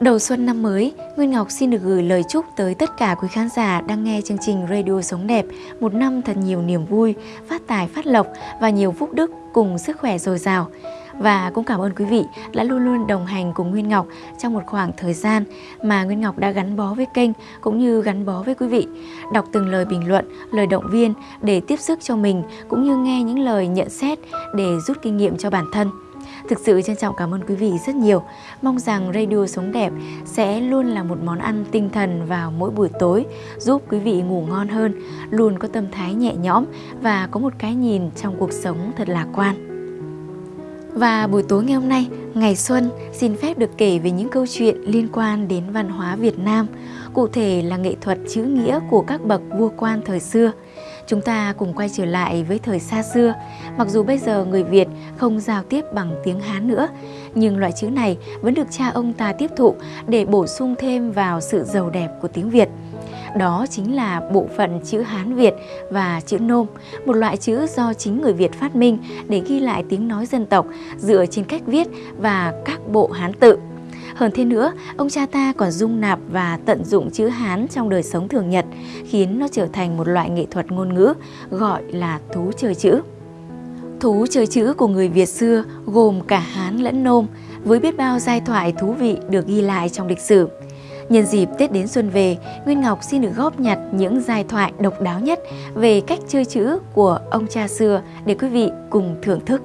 Đầu xuân năm mới, Nguyên Ngọc xin được gửi lời chúc tới tất cả quý khán giả đang nghe chương trình Radio Sống Đẹp một năm thật nhiều niềm vui, phát tài phát lộc và nhiều phúc đức cùng sức khỏe dồi dào. Và cũng cảm ơn quý vị đã luôn luôn đồng hành cùng Nguyên Ngọc trong một khoảng thời gian mà Nguyên Ngọc đã gắn bó với kênh cũng như gắn bó với quý vị. Đọc từng lời bình luận, lời động viên để tiếp sức cho mình cũng như nghe những lời nhận xét để rút kinh nghiệm cho bản thân. Thực sự trân trọng cảm ơn quý vị rất nhiều. Mong rằng Radio Sống Đẹp sẽ luôn là một món ăn tinh thần vào mỗi buổi tối, giúp quý vị ngủ ngon hơn, luôn có tâm thái nhẹ nhõm và có một cái nhìn trong cuộc sống thật lạc quan. Và buổi tối ngày hôm nay, ngày xuân xin phép được kể về những câu chuyện liên quan đến văn hóa Việt Nam, cụ thể là nghệ thuật chữ nghĩa của các bậc vua quan thời xưa. Chúng ta cùng quay trở lại với thời xa xưa, mặc dù bây giờ người Việt không giao tiếp bằng tiếng Hán nữa, nhưng loại chữ này vẫn được cha ông ta tiếp thụ để bổ sung thêm vào sự giàu đẹp của tiếng Việt. Đó chính là bộ phận chữ Hán Việt và chữ Nôm, một loại chữ do chính người Việt phát minh để ghi lại tiếng nói dân tộc dựa trên cách viết và các bộ Hán tự. Hơn thế nữa, ông cha ta còn dung nạp và tận dụng chữ Hán trong đời sống thường nhật, khiến nó trở thành một loại nghệ thuật ngôn ngữ gọi là thú chơi chữ. Thú chơi chữ của người Việt xưa gồm cả Hán lẫn Nôm, với biết bao giai thoại thú vị được ghi lại trong lịch sử. Nhân dịp Tết đến xuân về, Nguyên Ngọc xin được góp nhặt những giai thoại độc đáo nhất về cách chơi chữ của ông cha xưa để quý vị cùng thưởng thức.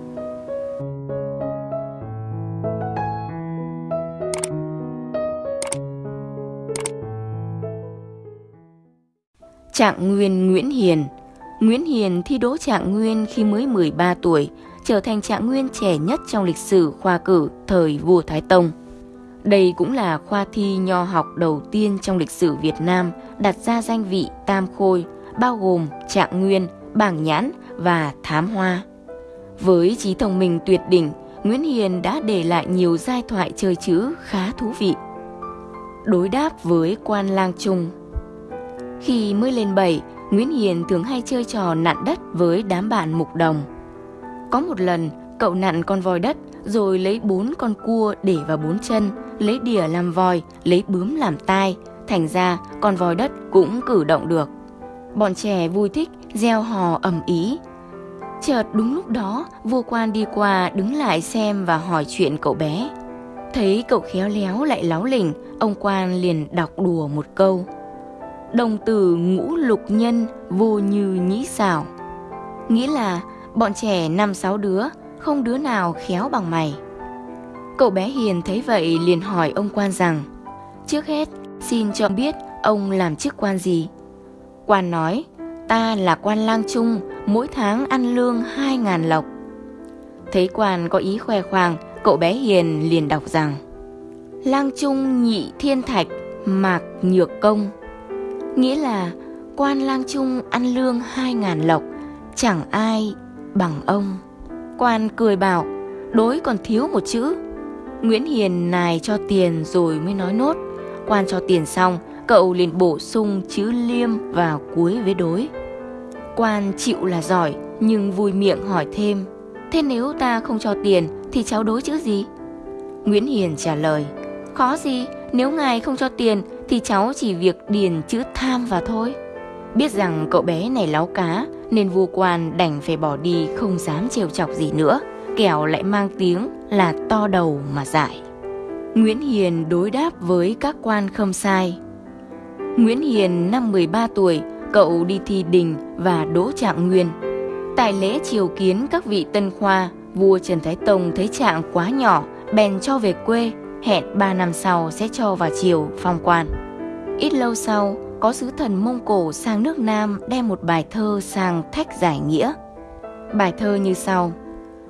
Trạng Nguyên Nguyễn Hiền Nguyễn Hiền thi đỗ Trạng Nguyên khi mới 13 tuổi, trở thành Trạng Nguyên trẻ nhất trong lịch sử khoa cử thời vua Thái Tông. Đây cũng là khoa thi nho học đầu tiên trong lịch sử Việt Nam đặt ra danh vị tam khôi, bao gồm trạng nguyên, bảng nhãn và thám hoa. Với trí thông minh tuyệt đỉnh, Nguyễn Hiền đã để lại nhiều giai thoại chơi chữ khá thú vị. Đối đáp với quan lang trung khi mới lên bảy, Nguyễn Hiền thường hay chơi trò nặn đất với đám bạn mục đồng. Có một lần, cậu nặn con voi đất rồi lấy bốn con cua để vào bốn chân, lấy đỉa làm voi, lấy bướm làm tai, thành ra con voi đất cũng cử động được. Bọn trẻ vui thích, gieo hò ầm ý. Chợt đúng lúc đó, vua quan đi qua đứng lại xem và hỏi chuyện cậu bé. Thấy cậu khéo léo lại láo lỉnh, ông quan liền đọc đùa một câu. Đồng tử ngũ lục nhân vô như nhĩ xảo. Nghĩa là bọn trẻ năm sáu đứa, không đứa nào khéo bằng mày. Cậu bé Hiền thấy vậy liền hỏi ông quan rằng Trước hết xin cho biết ông làm chức quan gì Quan nói Ta là quan lang trung Mỗi tháng ăn lương hai ngàn lộc Thấy quan có ý khoe khoang Cậu bé Hiền liền đọc rằng Lang trung nhị thiên thạch Mạc nhược công Nghĩa là quan lang trung ăn lương hai ngàn lộc Chẳng ai bằng ông Quan cười bảo Đối còn thiếu một chữ Nguyễn Hiền nài cho tiền rồi mới nói nốt. Quan cho tiền xong, cậu liền bổ sung chữ liêm vào cuối với đối. Quan chịu là giỏi, nhưng vui miệng hỏi thêm. Thế nếu ta không cho tiền thì cháu đối chữ gì? Nguyễn Hiền trả lời. Khó gì, nếu ngài không cho tiền thì cháu chỉ việc điền chữ tham vào thôi. Biết rằng cậu bé này láo cá nên vua quan đành phải bỏ đi không dám trêu chọc gì nữa kẻo lại mang tiếng là to đầu mà dại. Nguyễn Hiền đối đáp với các quan không sai. Nguyễn Hiền năm 13 tuổi, cậu đi thi đình và đỗ trạng nguyên. Tại lễ triều kiến các vị tân khoa, vua Trần Thái Tông thấy trạng quá nhỏ, bèn cho về quê, hẹn 3 năm sau sẽ cho vào triều phong quan. Ít lâu sau, có sứ thần Mông Cổ sang nước Nam đem một bài thơ sang thách giải nghĩa. Bài thơ như sau.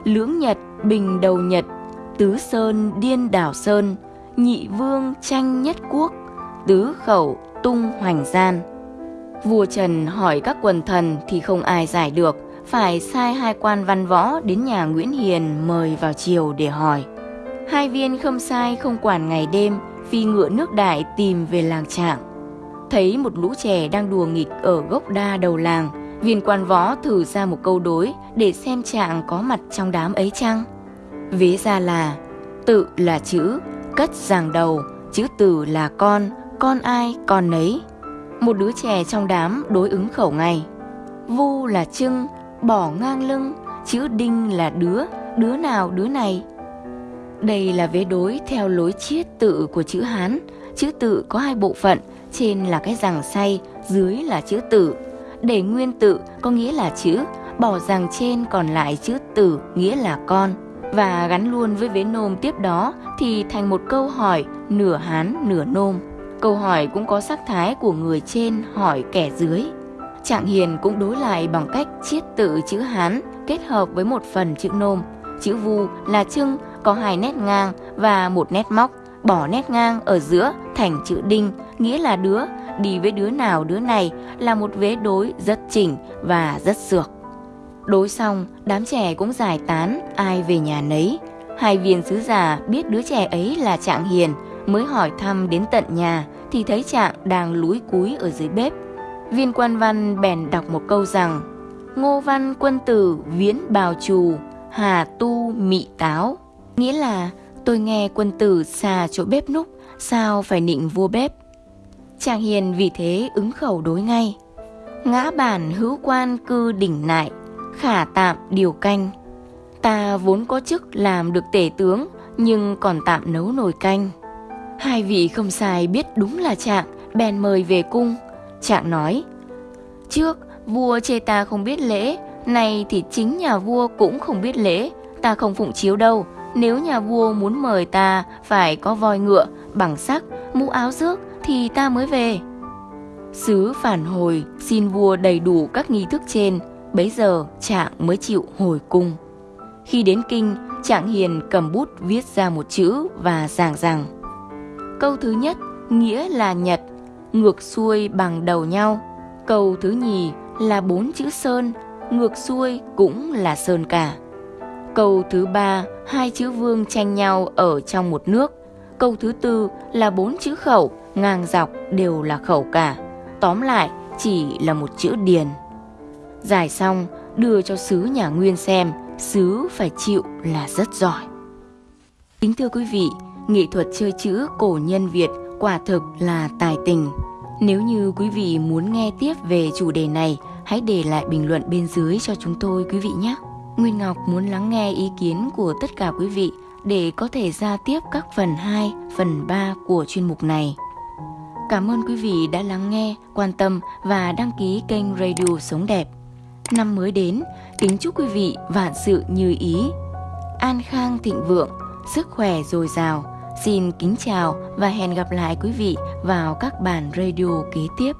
Lưỡng nhật bình đầu nhật tứ sơn điên đảo sơn nhị vương tranh nhất quốc tứ khẩu tung hoành gian. Vua trần hỏi các quần thần thì không ai giải được phải sai hai quan văn võ đến nhà nguyễn hiền mời vào triều để hỏi. Hai viên không sai không quản ngày đêm phi ngựa nước đại tìm về làng trạng thấy một lũ trẻ đang đùa nghịch ở gốc đa đầu làng Viên quan võ thử ra một câu đối để xem trạng có mặt trong đám ấy chăng? vế ra là tự là chữ, cất giàng đầu, chữ tử là con, con ai con nấy. Một đứa trẻ trong đám đối ứng khẩu ngay. Vu là trưng, bỏ ngang lưng, chữ đinh là đứa, đứa nào đứa này. Đây là vế đối theo lối chiết tự của chữ Hán. Chữ tự có hai bộ phận, trên là cái rằng say, dưới là chữ tử. Để nguyên tự có nghĩa là chữ, bỏ rằng trên còn lại chữ tử nghĩa là con. Và gắn luôn với vế nôm tiếp đó thì thành một câu hỏi nửa Hán nửa nôm. Câu hỏi cũng có sắc thái của người trên hỏi kẻ dưới. Trạng hiền cũng đối lại bằng cách chiết tự chữ Hán kết hợp với một phần chữ nôm. Chữ vu là trưng có hai nét ngang và một nét móc, bỏ nét ngang ở giữa thành chữ đinh, nghĩa là đứa, đi với đứa nào đứa này là một vế đối rất chỉnh và rất sược. Đối xong, đám trẻ cũng giải tán, ai về nhà nấy. Hai viên sứ giả biết đứa trẻ ấy là Trạng Hiền, mới hỏi thăm đến tận nhà thì thấy Trạng đang lúi cúi ở dưới bếp. Viên quan văn bèn đọc một câu rằng Ngô văn quân tử viễn bào trù, hà tu mị táo. Nghĩa là tôi nghe quân tử xà chỗ bếp núc, sao phải nịnh vua bếp. chàng Hiền vì thế ứng khẩu đối ngay. Ngã bản hữu quan cư đỉnh nại, khả tạm điều canh. Ta vốn có chức làm được tể tướng, nhưng còn tạm nấu nồi canh. Hai vị không sai biết đúng là Trạng, bèn mời về cung. Trạng nói, trước vua chê ta không biết lễ, nay thì chính nhà vua cũng không biết lễ, ta không phụng chiếu đâu. Nếu nhà vua muốn mời ta phải có voi ngựa, bằng sắc, mũ áo rước thì ta mới về. Sứ phản hồi xin vua đầy đủ các nghi thức trên, bấy giờ Trạng mới chịu hồi cung. Khi đến kinh, Trạng Hiền cầm bút viết ra một chữ và giảng rằng Câu thứ nhất nghĩa là nhật, ngược xuôi bằng đầu nhau. Câu thứ nhì là bốn chữ sơn, ngược xuôi cũng là sơn cả. Câu thứ ba, hai chữ vương tranh nhau ở trong một nước. Câu thứ tư là bốn chữ khẩu, ngang dọc đều là khẩu cả. Tóm lại, chỉ là một chữ điền. Giải xong, đưa cho sứ nhà Nguyên xem, sứ phải chịu là rất giỏi. Kính thưa quý vị, nghệ thuật chơi chữ cổ nhân Việt quả thực là tài tình. Nếu như quý vị muốn nghe tiếp về chủ đề này, hãy để lại bình luận bên dưới cho chúng tôi quý vị nhé. Nguyên Ngọc muốn lắng nghe ý kiến của tất cả quý vị để có thể ra tiếp các phần 2, phần 3 của chuyên mục này. Cảm ơn quý vị đã lắng nghe, quan tâm và đăng ký kênh Radio Sống Đẹp. Năm mới đến, kính chúc quý vị vạn sự như ý, an khang thịnh vượng, sức khỏe dồi dào. Xin kính chào và hẹn gặp lại quý vị vào các bản radio kế tiếp.